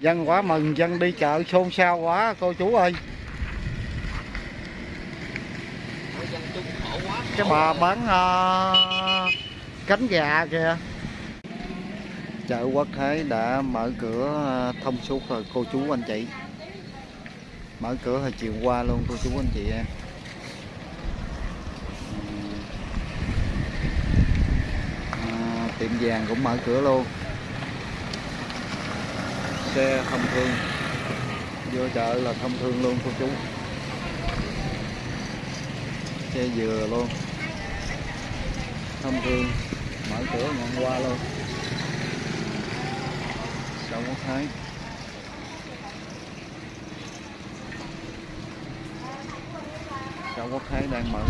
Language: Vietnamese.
dân quá mừng dân đi chợ xôn xao quá cô chú ơi. Cái bà bán uh, cánh gà kìa. Chợ quốc thái đã mở cửa à, thông suốt rồi cô chú anh chị. Mở cửa hồi chiều qua luôn cô chú anh chị em. À, tiệm vàng cũng mở cửa luôn xe thông thương. Vô chợ là thông thương luôn, cô chú. Xe dừa luôn. Thông thương, mở cửa ngọn qua luôn. Đâu quốc thái chợ quốc thái đang mở.